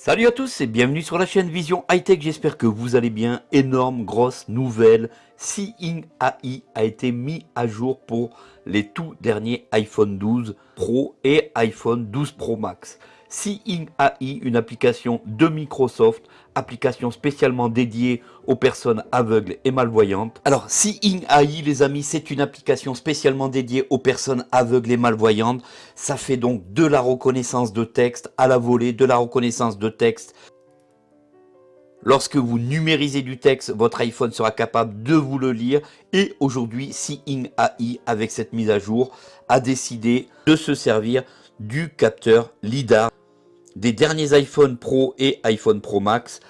Salut à tous et bienvenue sur la chaîne Vision High Tech, j'espère que vous allez bien. Énorme, grosse nouvelle, Seeing AI a été mis à jour pour les tout derniers iPhone 12 Pro et iPhone 12 Pro Max. Seeing AI, une application de Microsoft, application spécialement dédiée aux personnes aveugles et malvoyantes. Alors, Seeing AI, les amis, c'est une application spécialement dédiée aux personnes aveugles et malvoyantes. Ça fait donc de la reconnaissance de texte à la volée, de la reconnaissance de texte Lorsque vous numérisez du texte, votre iPhone sera capable de vous le lire. Et aujourd'hui, Seeing AI, avec cette mise à jour, a décidé de se servir du capteur LiDAR des derniers iPhone Pro et iPhone Pro Max.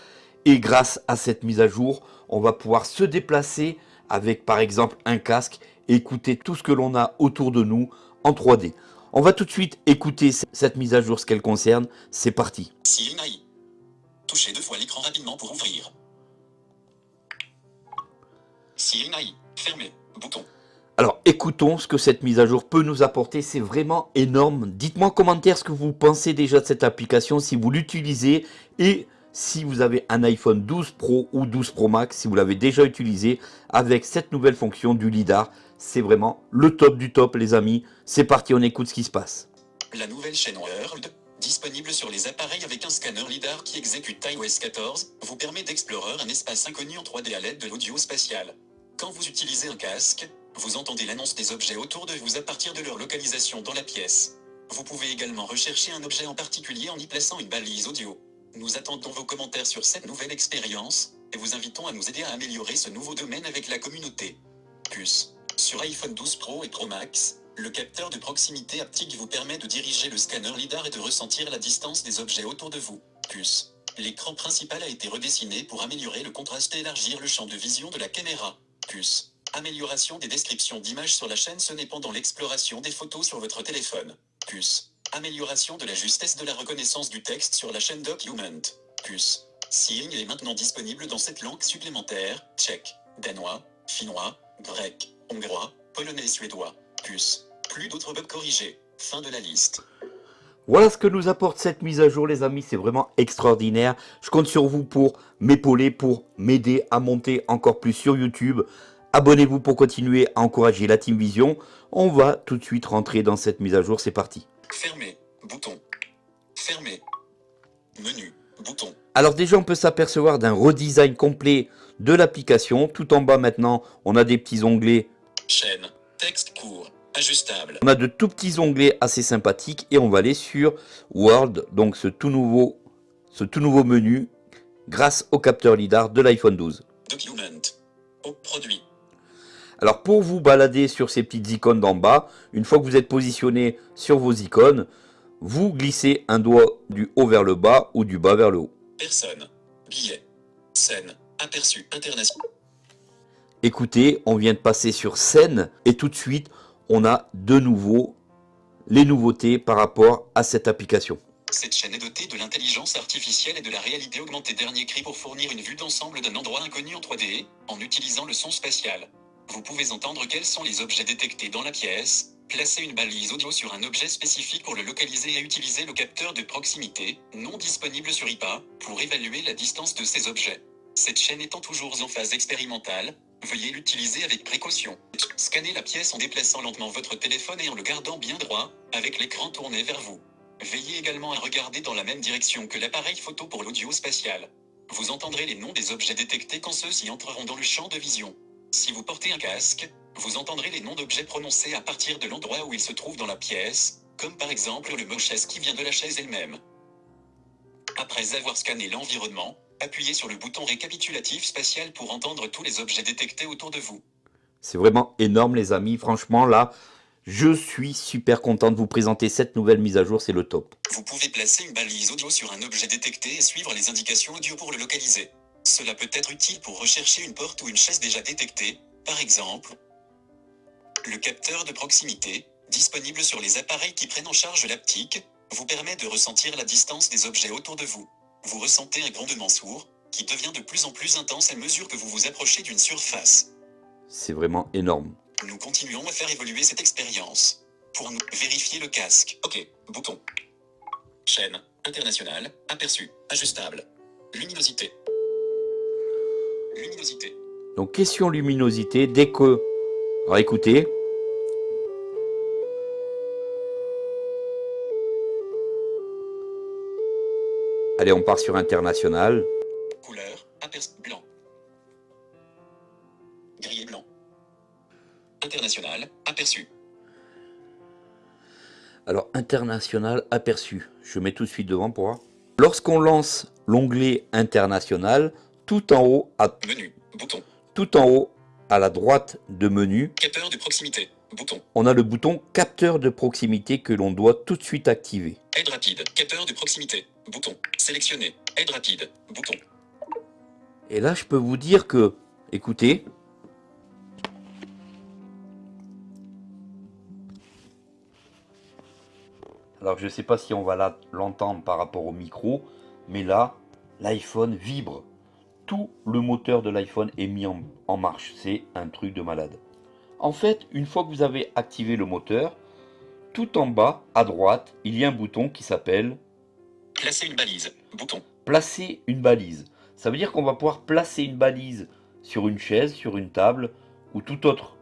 Et grâce à cette mise à jour, on va pouvoir se déplacer avec par exemple un casque et écouter tout ce que l'on a autour de nous en 3D. On va tout de suite écouter cette mise à jour, ce qu'elle concerne. C'est parti. Touchez deux fois l'écran rapidement pour ouvrir. Fermé. Bouton. Alors écoutons ce que cette mise à jour peut nous apporter, c'est vraiment énorme. Dites-moi en commentaire ce que vous pensez déjà de cette application, si vous l'utilisez et si vous avez un iPhone 12 Pro ou 12 Pro Max, si vous l'avez déjà utilisé avec cette nouvelle fonction du LiDAR. C'est vraiment le top du top les amis. C'est parti, on écoute ce qui se passe. La nouvelle chaîne World, disponible sur les appareils avec un scanner LiDAR qui exécute iOS 14, vous permet d'explorer un espace inconnu en 3D à l'aide de l'audio spatial. Quand vous utilisez un casque, vous entendez l'annonce des objets autour de vous à partir de leur localisation dans la pièce. Vous pouvez également rechercher un objet en particulier en y plaçant une balise audio. Nous attendons vos commentaires sur cette nouvelle expérience, et vous invitons à nous aider à améliorer ce nouveau domaine avec la communauté. Puce. Sur iPhone 12 Pro et Pro Max, le capteur de proximité haptique vous permet de diriger le scanner LiDAR et de ressentir la distance des objets autour de vous. Puce. L'écran principal a été redessiné pour améliorer le contraste et élargir le champ de vision de la caméra. Puce. Amélioration des descriptions d'images sur la chaîne ce n'est pendant l'exploration des photos sur votre téléphone. Puce. Amélioration de la justesse de la reconnaissance du texte sur la chaîne Document. Puce. Seeing est maintenant disponible dans cette langue supplémentaire, tchèque, danois, finnois, grec, hongrois, polonais et suédois. Puce. Plus d'autres bugs corrigés. Fin de la liste. Voilà ce que nous apporte cette mise à jour les amis, c'est vraiment extraordinaire. Je compte sur vous pour m'épauler, pour m'aider à monter encore plus sur YouTube. Abonnez-vous pour continuer à encourager la Team Vision. On va tout de suite rentrer dans cette mise à jour, c'est parti. Fermé, bouton. Fermé. Menu, bouton. Alors déjà, on peut s'apercevoir d'un redesign complet de l'application. Tout en bas maintenant, on a des petits onglets. Chaîne, texte court, ajustable. On a de tout petits onglets assez sympathiques et on va aller sur World, donc ce tout nouveau, ce tout nouveau menu grâce au capteur LiDAR de l'iPhone 12. Document, au produit, alors pour vous balader sur ces petites icônes d'en bas, une fois que vous êtes positionné sur vos icônes, vous glissez un doigt du haut vers le bas ou du bas vers le haut. Personne, billet, scène, aperçu, international. Écoutez, on vient de passer sur scène et tout de suite, on a de nouveau les nouveautés par rapport à cette application. Cette chaîne est dotée de l'intelligence artificielle et de la réalité augmentée dernier cri pour fournir une vue d'ensemble d'un endroit inconnu en 3D, en utilisant le son spatial. Vous pouvez entendre quels sont les objets détectés dans la pièce, placer une balise audio sur un objet spécifique pour le localiser et utiliser le capteur de proximité, non disponible sur IPA, pour évaluer la distance de ces objets. Cette chaîne étant toujours en phase expérimentale, veuillez l'utiliser avec précaution. Scannez la pièce en déplaçant lentement votre téléphone et en le gardant bien droit, avec l'écran tourné vers vous. Veillez également à regarder dans la même direction que l'appareil photo pour l'audio spatial. Vous entendrez les noms des objets détectés quand ceux-ci entreront dans le champ de vision. Si vous portez un casque, vous entendrez les noms d'objets prononcés à partir de l'endroit où ils se trouvent dans la pièce, comme par exemple le mot chaise qui vient de la chaise elle-même. Après avoir scanné l'environnement, appuyez sur le bouton récapitulatif spatial pour entendre tous les objets détectés autour de vous. C'est vraiment énorme les amis, franchement là, je suis super content de vous présenter cette nouvelle mise à jour, c'est le top. Vous pouvez placer une balise audio sur un objet détecté et suivre les indications audio pour le localiser. Cela peut être utile pour rechercher une porte ou une chaise déjà détectée, par exemple. Le capteur de proximité, disponible sur les appareils qui prennent en charge l'aptique, vous permet de ressentir la distance des objets autour de vous. Vous ressentez un grondement sourd, qui devient de plus en plus intense à mesure que vous vous approchez d'une surface. C'est vraiment énorme. Nous continuons à faire évoluer cette expérience. Pour nous, vérifier le casque. Ok, bouton. Chaîne, International, aperçu, ajustable. Luminosité. Luminosité. Donc question luminosité, dès que... Alors écoutez. Allez, on part sur international. Couleur, aperçu, blanc. Gris et blanc. International, aperçu. Alors, international aperçu. Je mets tout de suite devant pour voir. Lorsqu'on lance l'onglet international, tout en haut, à, Menu, bouton. tout en haut, à la droite de menu, Capteur de proximité, bouton. on a le bouton capteur de proximité que l'on doit tout de suite activer. Aide rapide, capteur de proximité, bouton. Sélectionner, aide rapide, bouton. Et là, je peux vous dire que, écoutez, alors je ne sais pas si on va l'entendre par rapport au micro, mais là, l'iPhone vibre. Tout le moteur de l'iPhone est mis en, en marche. C'est un truc de malade. En fait, une fois que vous avez activé le moteur, tout en bas, à droite, il y a un bouton qui s'appelle Placer une balise, bouton. placer une balise. Ça veut dire qu'on va pouvoir placer une balise sur une chaise, sur une table ou tout autre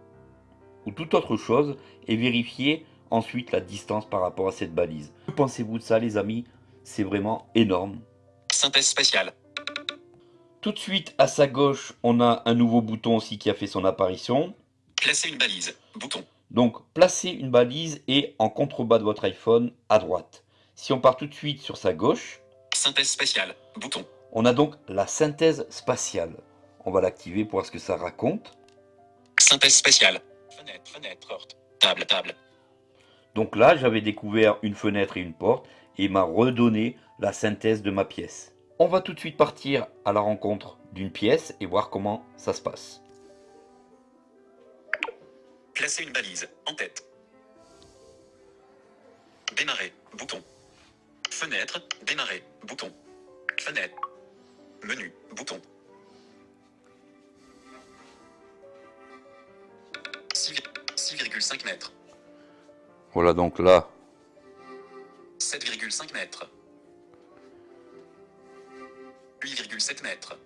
ou toute autre chose et vérifier ensuite la distance par rapport à cette balise. Que pensez-vous de ça les amis? C'est vraiment énorme. Synthèse spatiale. Tout de suite à sa gauche, on a un nouveau bouton aussi qui a fait son apparition. Placer une balise, bouton. Donc placer une balise est en contrebas de votre iPhone à droite. Si on part tout de suite sur sa gauche, Synthèse spatiale, bouton. on a donc la synthèse spatiale. On va l'activer pour voir ce que ça raconte. Synthèse spatiale. Fenêtre, fenêtre, porte. Table, table. Donc là, j'avais découvert une fenêtre et une porte et il m'a redonné la synthèse de ma pièce. On va tout de suite partir à la rencontre d'une pièce et voir comment ça se passe. Placer une balise, en tête. Démarrer, bouton. Fenêtre, démarrer, bouton. Fenêtre. Menu, bouton. 6,5 mètres. Voilà donc là, 7,5 mètres. 8,7 mètres.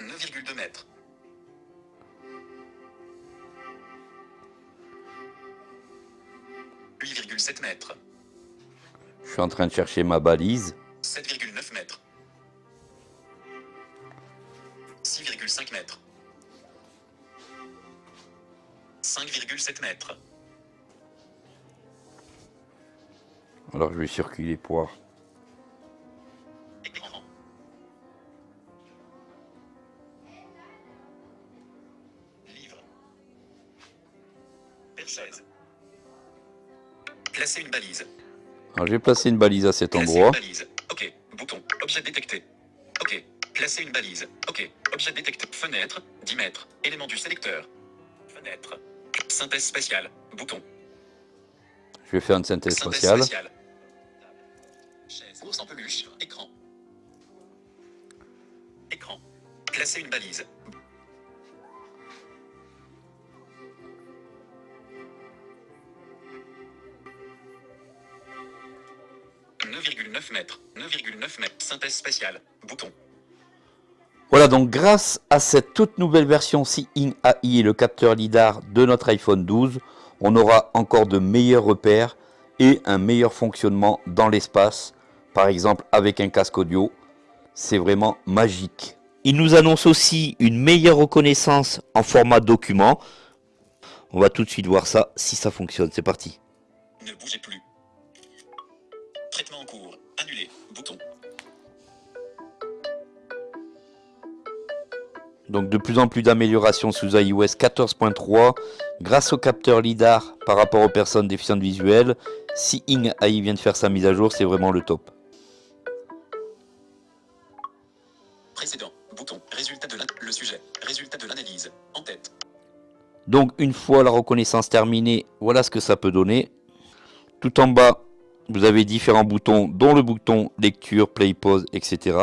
9,2 mètres. « 8,7 mètres. je suis en train de chercher ma balise. 7,9 mètres. 6,5 mètres. 5,7 mètres. Alors je vais circuler pour Perchaise. Placer une balise. Alors j'ai placé une balise à cet Placer endroit. une balise. Ok. Bouton. Objet détecté. Ok. Placer une balise. Ok. Objet détecté. Fenêtre. 10 mètres. Élément du sélecteur. Fenêtre. Synthèse spatiale. Bouton. Je vais faire une synthèse Synthèse spatiale. spatiale. Chaise. Ours en peluche. Écran. Écran. Placer une balise. « 9,9 mètres. 9,9 mètres. Synthèse spatiale. Bouton. Voilà donc grâce à cette toute nouvelle version Seeing AI et le capteur LiDAR de notre iPhone 12, on aura encore de meilleurs repères et un meilleur fonctionnement dans l'espace, par exemple avec un casque audio. C'est vraiment magique. Il nous annonce aussi une meilleure reconnaissance en format document. On va tout de suite voir ça, si ça fonctionne. C'est parti. Ne bougez plus. Traitement en cours. Annulé. Bouton. Donc de plus en plus d'améliorations sous iOS 14.3 grâce au capteur LiDAR par rapport aux personnes déficientes visuelles. Seeing AI vient de faire sa mise à jour, c'est vraiment le top. Précédent. Bouton. Résultat de l'an- le sujet. Résultat de l'analyse. En tête. Donc une fois la reconnaissance terminée, voilà ce que ça peut donner. Tout en bas, vous avez différents boutons, dont le bouton lecture, play, pause, etc.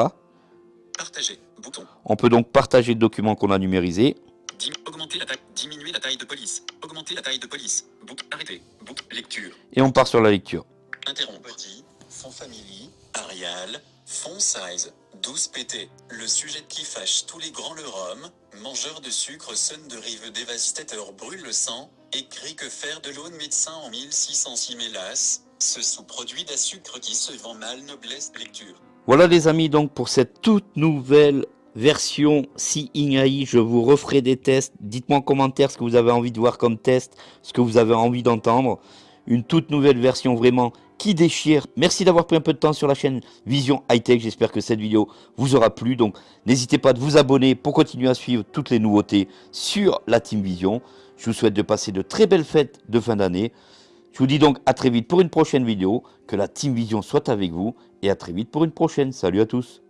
Partager. Bouton. On peut donc partager le document qu'on a numérisé. Dim- augmenter la taille. Diminuer la taille de police. Augmenter la taille de police. Bouton. Arrêter. Bouton. Lecture. Et on part sur la lecture. Interrompt petit, fond family, Arial, fond size, 12 pt. Le sujet qui fâche tous les grands le rhum, mangeur de sucre son de rive dévastateur brûle le sang, écrit que faire de l'eau de médecin en 1606 mélas, ce sous-produit d'un sucre qui se vend mal noblesse lecture. Voilà les amis donc pour cette toute nouvelle version Seeing AI, je vous referai des tests. Dites-moi en commentaire ce que vous avez envie de voir comme test, ce que vous avez envie d'entendre. Une toute nouvelle version vraiment qui déchire. Merci d'avoir pris un peu de temps sur la chaîne Vision High Tech. J'espère que cette vidéo vous aura plu. Donc n'hésitez pas de vous abonner pour continuer à suivre toutes les nouveautés sur la Team Vision. Je vous souhaite de passer de très belles fêtes de fin d'année. Je vous dis donc à très vite pour une prochaine vidéo. Que la Team Vision soit avec vous. Et à très vite pour une prochaine. Salut à tous.